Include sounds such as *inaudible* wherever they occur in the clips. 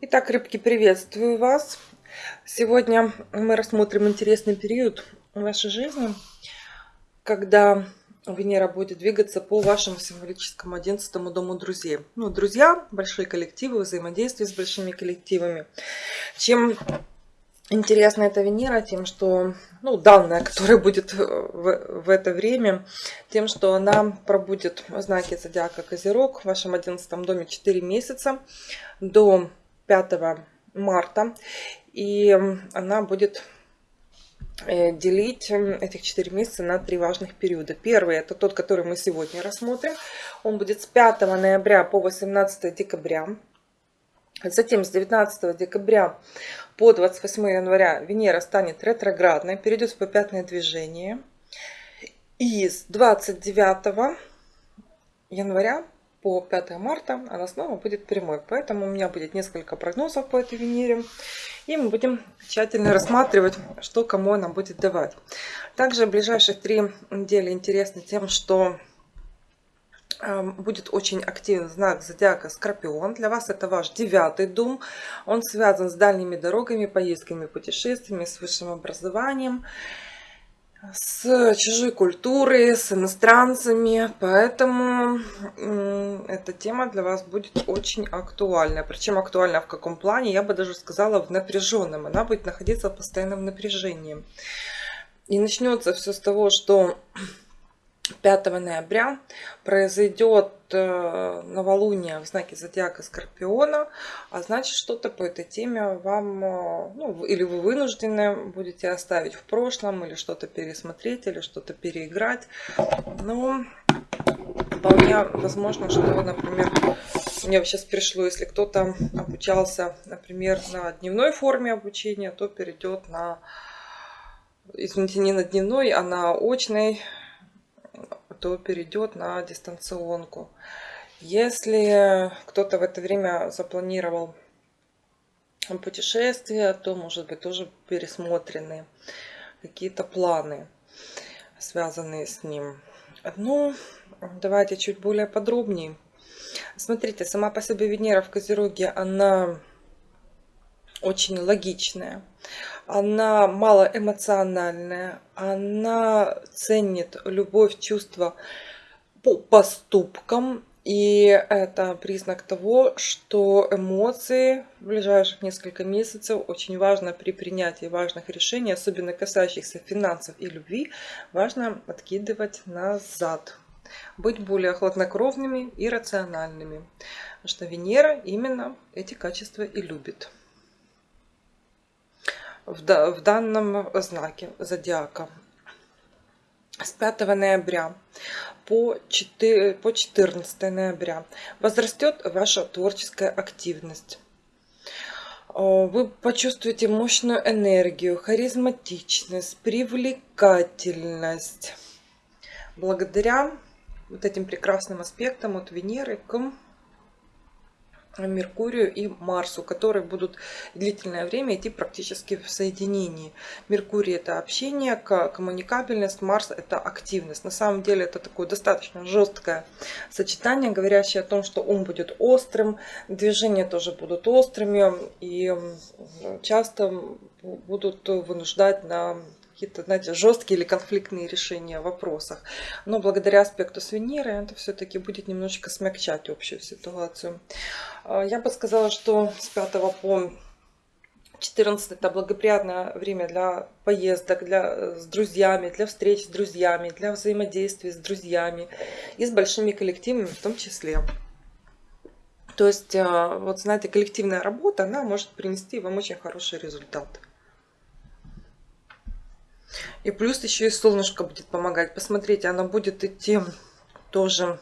Итак, рыбки, приветствую вас. Сегодня мы рассмотрим интересный период в вашей жизни, когда Венера будет двигаться по вашему символическому 11 дому друзей. Ну, друзья, большие коллективы, взаимодействие с большими коллективами. Чем интересна эта Венера? Тем, что, ну, данная, которая будет в, в это время, тем, что она пробудет в знаке зодиака Козерог в вашем 11 доме 4 месяца до 5 марта. И она будет Э, делить этих 4 месяца на три важных периода. Первый это тот, который мы сегодня рассмотрим. Он будет с 5 ноября по 18 декабря. Затем с 19 декабря по 28 января Венера станет ретроградной, перейдет в попятное движение. И с 29 января по 5 марта она снова будет прямой. Поэтому у меня будет несколько прогнозов по этой Венере. И мы будем тщательно рассматривать, что кому она будет давать. Также ближайшие три недели интересны тем, что будет очень активен знак зодиака Скорпион. Для вас это ваш девятый дом. Он связан с дальними дорогами, поездками, путешествиями, с высшим образованием с чужой культурой, с иностранцами, поэтому эта тема для вас будет очень актуальна. Причем актуальна в каком плане, я бы даже сказала в напряженном. Она будет находиться в постоянном напряжении. И начнется все с того, что 5 ноября произойдет э, новолуние в знаке зодиака Скорпиона, а значит что-то по этой теме вам, э, ну, или вы вынуждены будете оставить в прошлом, или что-то пересмотреть, или что-то переиграть. Но вполне возможно, что, например, мне сейчас пришло, если кто-то обучался, например, на дневной форме обучения, то перейдет на, извините, не на дневной, а на очной то перейдет на дистанционку. Если кто-то в это время запланировал путешествие, то может быть тоже пересмотрены какие-то планы, связанные с ним. Ну, давайте чуть более подробнее. Смотрите, сама по себе Венера в Козероге, она очень логичная она малоэмоциональная, она ценит любовь, чувства по поступкам. И это признак того, что эмоции в ближайших несколько месяцев очень важно при принятии важных решений, особенно касающихся финансов и любви, важно откидывать назад. Быть более хладнокровными и рациональными. Потому что Венера именно эти качества и любит в данном знаке зодиака. С 5 ноября по 14 ноября возрастет ваша творческая активность. Вы почувствуете мощную энергию, харизматичность, привлекательность. Благодаря вот этим прекрасным аспектам от Венеры к Меркурию и Марсу, которые будут длительное время идти практически в соединении. Меркурий это общение, коммуникабельность, Марс это активность. На самом деле это такое достаточно жесткое сочетание, говорящее о том, что ум будет острым, движения тоже будут острыми и часто будут вынуждать на какие-то, знаете, жесткие или конфликтные решения в вопросах. Но благодаря аспекту с Венерой это все-таки будет немножечко смягчать общую ситуацию. А, я бы сказала, что с 5 по 14 это благоприятное время для поездок, для, с друзьями, для встреч с друзьями, для взаимодействия с друзьями и с большими коллективами в том числе. То есть, а, вот знаете, коллективная работа, она может принести вам очень хороший результат. И плюс еще и солнышко будет помогать. Посмотрите, оно будет идти тоже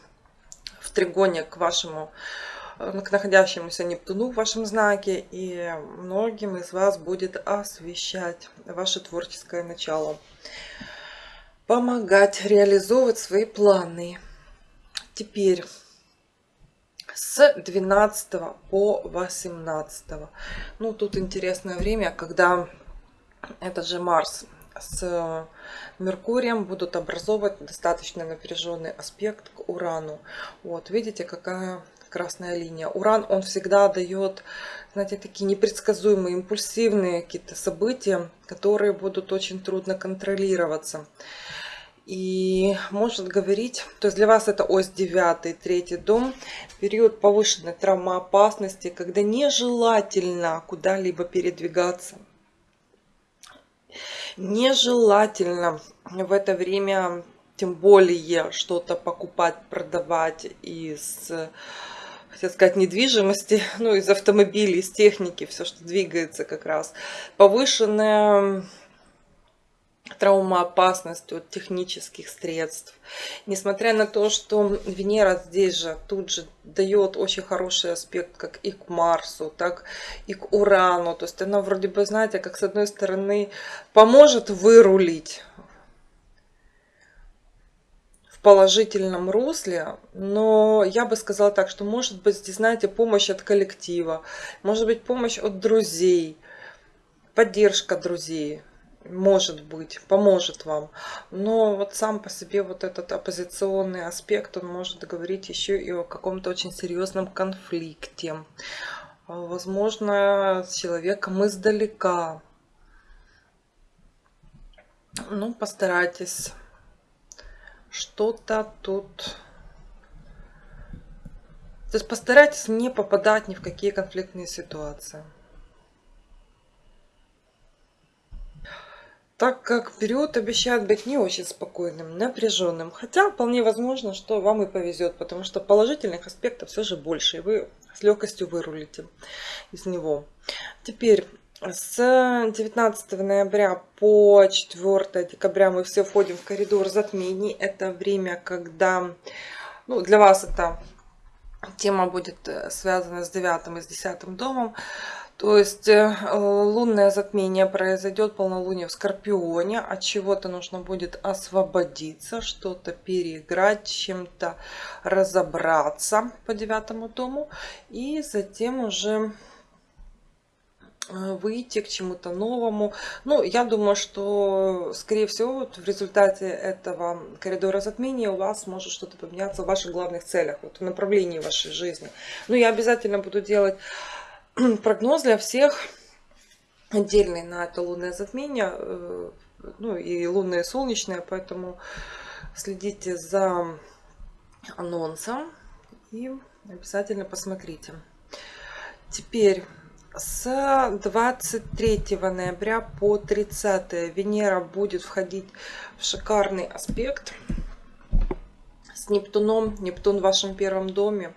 в тригоне к вашему э, к находящемуся Нептуну в вашем знаке. И многим из вас будет освещать ваше творческое начало. Помогать реализовывать свои планы. Теперь с 12 по 18. Ну, тут интересное время, когда этот же Марс с Меркурием будут образовывать достаточно напряженный аспект к Урану. Вот, видите, какая красная линия. Уран, он всегда дает, знаете, такие непредсказуемые, импульсивные какие-то события, которые будут очень трудно контролироваться. И может говорить, то есть для вас это ось 9, третий дом, период повышенной травмоопасности, когда нежелательно куда-либо передвигаться. Нежелательно в это время тем более что-то покупать, продавать из хотел сказать, недвижимости, *laughs* ну, из автомобилей, из техники, все, что двигается как раз. Повышенная травмоопасность от технических средств. Несмотря на то, что Венера здесь же тут же дает очень хороший аспект как и к Марсу, так и к Урану. То есть она вроде бы, знаете, как с одной стороны поможет вырулить положительном русле, но я бы сказала так, что может быть знаете, помощь от коллектива, может быть помощь от друзей, поддержка друзей, может быть, поможет вам. Но вот сам по себе вот этот оппозиционный аспект, он может говорить еще и о каком-то очень серьезном конфликте. Возможно, с человеком издалека. Ну, постарайтесь что-то тут... То есть постарайтесь не попадать ни в какие конфликтные ситуации. Так как период обещает быть не очень спокойным, напряженным. Хотя вполне возможно, что вам и повезет, потому что положительных аспектов все же больше, и вы с легкостью вырулите из него. Теперь с 19 ноября по 4 декабря мы все входим в коридор затмений. Это время, когда ну, для вас эта тема будет э, связана с 9 и с 10 домом. То есть э, лунное затмение произойдет, полнолуние в Скорпионе. От чего-то нужно будет освободиться, что-то переиграть, чем-то разобраться по девятому дому. И затем уже Э, выйти к чему-то новому. Ну, я думаю, что, скорее всего, вот в результате этого коридора затмения у вас может что-то поменяться в ваших главных целях, вот в направлении вашей жизни. Ну, я обязательно буду делать *clears throat* прогноз для всех, отдельный на это лунное затмение, э, ну, и лунное и солнечное, поэтому следите за анонсом и обязательно посмотрите. Теперь с 23 ноября по 30 Венера будет входить в шикарный аспект с Нептуном. Нептун в вашем первом доме.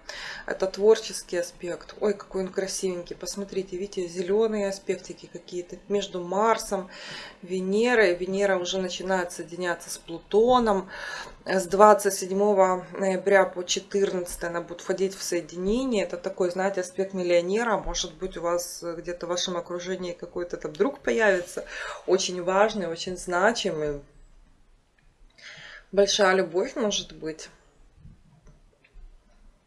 Это творческий аспект. Ой, какой он красивенький. Посмотрите, видите, зеленые аспектики какие-то между Марсом, Венерой. Венера уже начинает соединяться с Плутоном. С 27 ноября по 14 она будет входить в соединение. Это такой, знаете, аспект миллионера. Может быть, у вас где-то в вашем окружении какой-то там друг появится. Очень важный, очень значимый большая любовь может быть.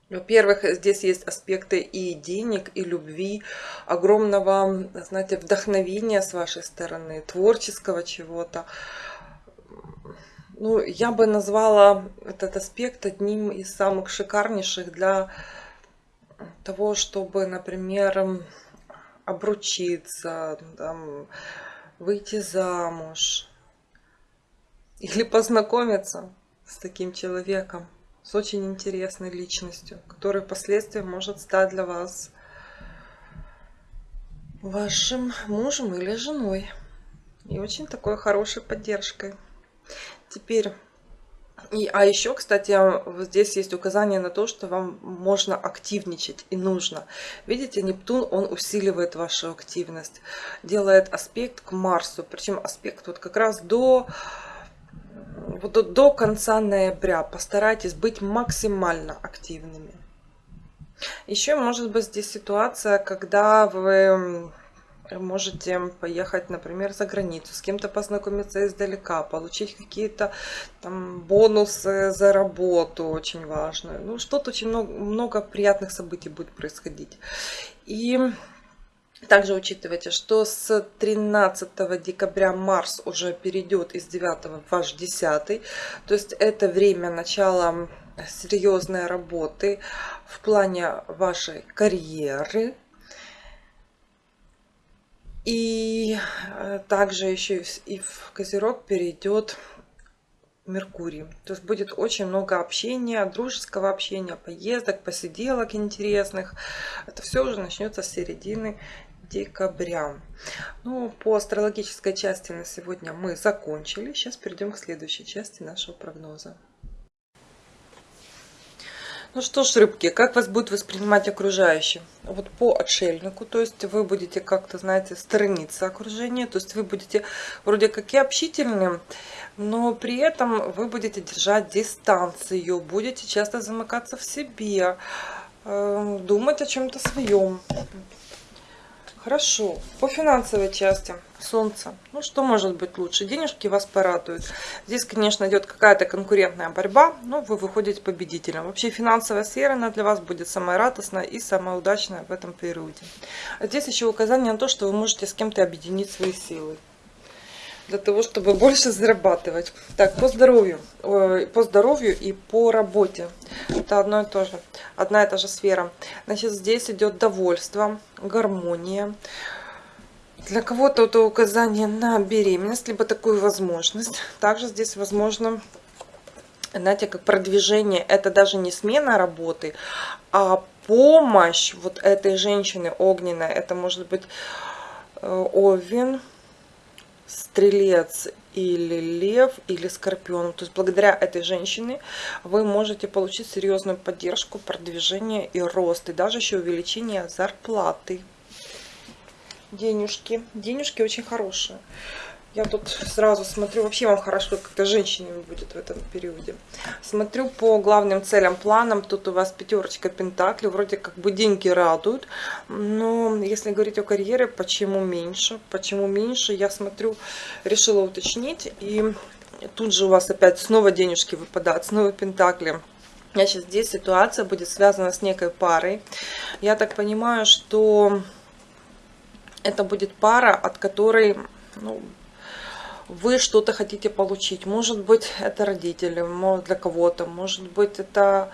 Во-первых, здесь есть аспекты и денег, и любви, огромного, знаете, вдохновения с вашей стороны, творческого чего-то. Ну, я бы назвала этот аспект одним из самых шикарнейших для того, чтобы, например, обручиться, там, выйти замуж, или познакомиться с таким человеком, с очень интересной личностью, который впоследствии может стать для вас вашим мужем или женой. И очень такой хорошей поддержкой. Теперь, и, а еще, кстати, здесь есть указание на то, что вам можно активничать и нужно. Видите, Нептун, он усиливает вашу активность, делает аспект к Марсу. Причем аспект вот как раз до вот до конца ноября постарайтесь быть максимально активными. Еще может быть здесь ситуация, когда вы можете поехать, например, за границу, с кем-то познакомиться издалека, получить какие-то там бонусы за работу очень важную. Ну, что-то очень много, много приятных событий будет происходить. И Также учитывайте, что с 13 декабря Марс уже перейдет из 9 в ваш 10. То есть это время начала серьезной работы в плане вашей карьеры. И э, также еще и в Козерог перейдет Меркурий. То есть будет очень много общения, дружеского общения, поездок, посиделок интересных. Это все уже начнется с середины декабря. Ну, по астрологической части на сегодня мы закончили. Сейчас перейдем к следующей части нашего прогноза. Ну что ж, рыбки, как вас будет воспринимать окружающие? Вот по отшельнику, то есть вы будете как-то, знаете, сторониться окружения, то есть вы будете вроде как и общительным, но при этом вы будете держать дистанцию, будете часто замыкаться в себе, э, думать о чем-то своем. Хорошо. По финансовой части. Солнце. Ну, что может быть лучше? Денежки вас порадуют. Здесь, конечно, идет какая-то конкурентная борьба, но вы выходите победителем. Вообще, финансовая сфера, она для вас будет самая радостная и самая удачная в этом периоде. А здесь еще указание на то, что вы можете с кем-то объединить свои силы для того, чтобы больше зарабатывать. Так, по здоровью, по здоровью и по работе. Это одно и то же, одна и та же сфера. Значит, здесь идет довольство, гармония. Для кого-то это указание на беременность, либо такую возможность. Также здесь возможно, знаете, как продвижение. Это даже не смена работы, а помощь вот этой женщины огненной. Это может быть э, Овен, стрелец или лев, или скорпион. То есть благодаря этой женщине вы можете получить серьезную поддержку, продвижение и рост, и даже еще увеличение зарплаты. Денежки. Денежки очень хорошие. Я тут сразу смотрю, вообще вам хорошо как-то женщинами будет в этом периоде. Смотрю по главным целям, планам. Тут у вас пятерочка пентаклей. Вроде как бы деньги радуют. Но если говорить о карьере, почему меньше? Почему меньше? Я смотрю, решила уточнить. И тут же у вас опять снова денежки выпадают, снова пентакли. Значит, здесь ситуация будет связана с некой парой. Я так понимаю, что это будет пара, от которой ну, вы что-то хотите получить. Может быть, это родители, для кого-то, может быть, это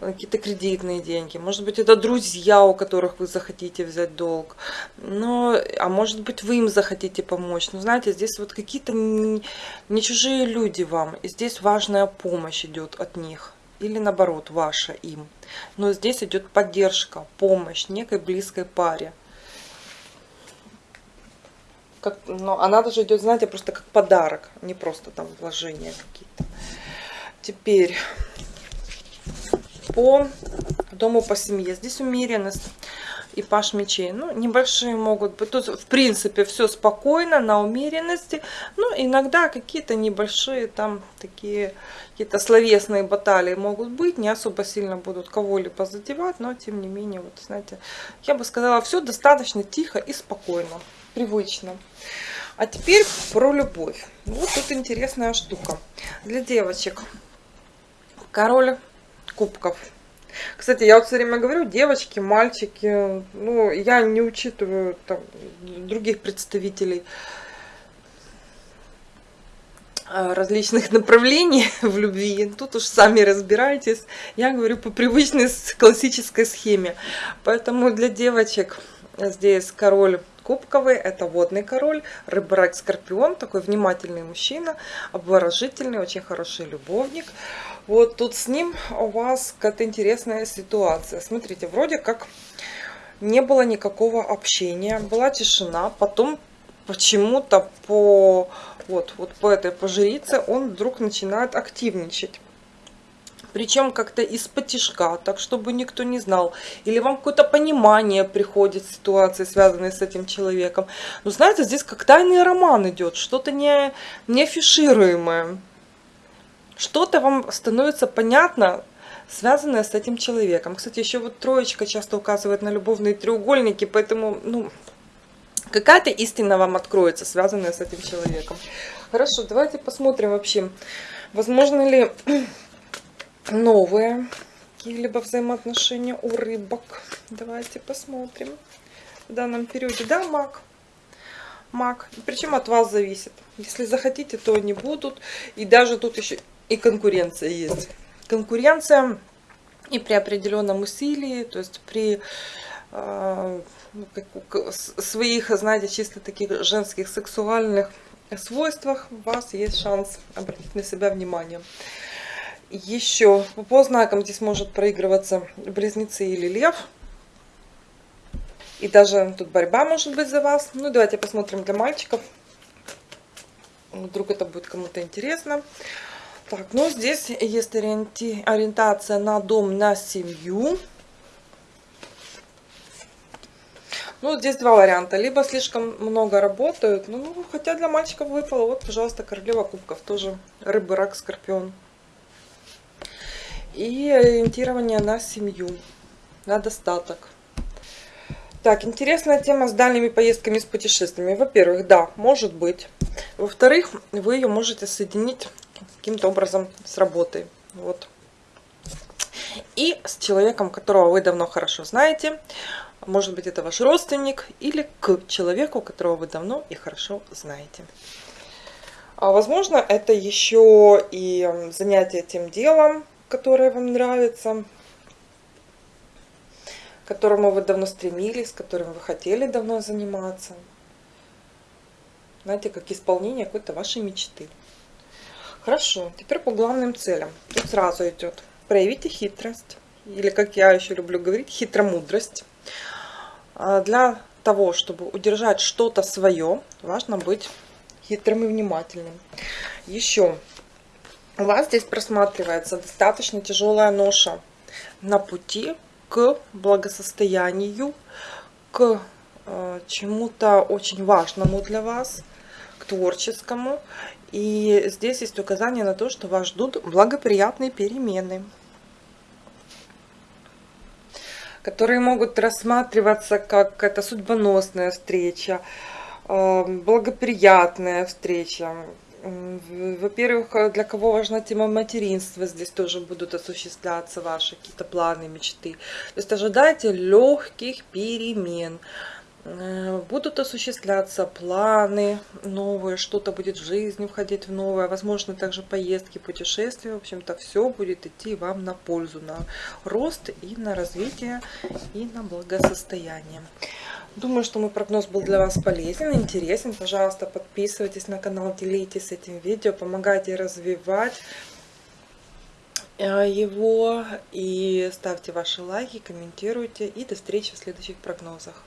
какие-то кредитные деньги, может быть, это друзья, у которых вы захотите взять долг, но, а может быть, вы им захотите помочь. Но знаете, здесь вот какие-то не чужие люди вам, и здесь важная помощь идет от них. Или наоборот, ваша им. Но здесь идет поддержка, помощь некой близкой паре как, но она даже идет, знаете, просто как подарок, не просто там вложения какие-то. Теперь по дому, по семье. Здесь умеренность и паш мечей. Ну, небольшие могут быть. Тут, в принципе, все спокойно, на умеренности. Ну, иногда какие-то небольшие там такие какие-то словесные баталии могут быть. Не особо сильно будут кого-либо задевать, но, тем не менее, вот, знаете, я бы сказала, все достаточно тихо и спокойно привычно. А теперь про любовь. Вот тут интересная штука. Для девочек король кубков. Кстати, я вот все время говорю, девочки, мальчики, ну, я не учитываю там, других представителей а, различных направлений *laughs* в любви. Тут уж сами разбирайтесь. Я говорю по привычной классической схеме. Поэтому для девочек здесь король кубковый, это водный король, рыбрак скорпион, такой внимательный мужчина, обворожительный, очень хороший любовник. Вот тут с ним у вас какая-то интересная ситуация. Смотрите, вроде как не было никакого общения, была тишина, потом почему-то по вот, вот по этой пожрице он вдруг начинает активничать причем как-то из-под тяжка, так чтобы никто не знал. Или вам какое-то понимание приходит ситуации, связанной с этим человеком. Но знаете, здесь как тайный роман идет, что-то не, не афишируемое. Что-то вам становится понятно, связанное с этим человеком. Кстати, еще вот троечка часто указывает на любовные треугольники, поэтому, ну, какая-то истина вам откроется, связанная с этим человеком. Хорошо, давайте посмотрим вообще, возможно ли новые какие-либо взаимоотношения у рыбок. Давайте посмотрим. в данном периоде, да, маг? Маг. Причем от вас зависит. Если захотите, то они будут. И даже тут еще и конкуренция есть. Конкуренция и при определенном усилии, то есть при э, своих, знаете, чисто таких женских сексуальных свойствах у вас есть шанс обратить на себя внимание. Еще по знакам здесь может проигрываться близнецы или лев. И даже тут борьба может быть за вас. Ну, давайте посмотрим для мальчиков. Вдруг это будет кому-то интересно. Так, ну здесь есть ориенти... ориентация на дом, на семью. Ну, здесь два варианта. Либо слишком много работают, ну, хотя для мальчиков выпало, вот, пожалуйста, королева кубков, тоже рыба, рак, скорпион. И ориентирование на семью, на достаток. Так, интересная тема с дальними поездками, с путешествиями. Во-первых, да, может быть. Во-вторых, вы ее можете соединить каким-то образом с работой. Вот. И с человеком, которого вы давно хорошо знаете. Может быть, это ваш родственник или к человеку, которого вы давно и хорошо знаете. А возможно, это еще и занятие тем делом, которое вам нравится, к которому вы давно стремились, которым вы хотели давно заниматься. Знаете, как исполнение какой-то вашей мечты. Хорошо, теперь по главным целям. Тут сразу идет проявите хитрость, или как я еще люблю говорить, хитромудрость. А для того, чтобы удержать что-то свое, важно быть хитрым и внимательным. Еще у вас здесь просматривается достаточно тяжелая ноша на пути к благосостоянию, к э, чему-то очень важному для вас, к творческому. И здесь есть указание на то, что вас ждут благоприятные перемены, которые могут рассматриваться как какая-то судьбоносная встреча, э, благоприятная встреча, во-первых, э, для кого важна тема материнства, здесь тоже будут осуществляться ваши какие-то планы, мечты. То есть ожидайте легких перемен. Э, будут осуществляться планы новые, что-то будет в жизни входить в новое, возможно, также поездки, путешествия. В общем-то, все будет идти вам на пользу, на рост и на развитие, и на благосостояние. Думаю, что мой прогноз был для вас полезен, интересен. Пожалуйста, подписывайтесь на канал, делитесь этим видео, помогайте развивать э, его и ставьте ваши лайки, комментируйте. И до встречи в следующих прогнозах.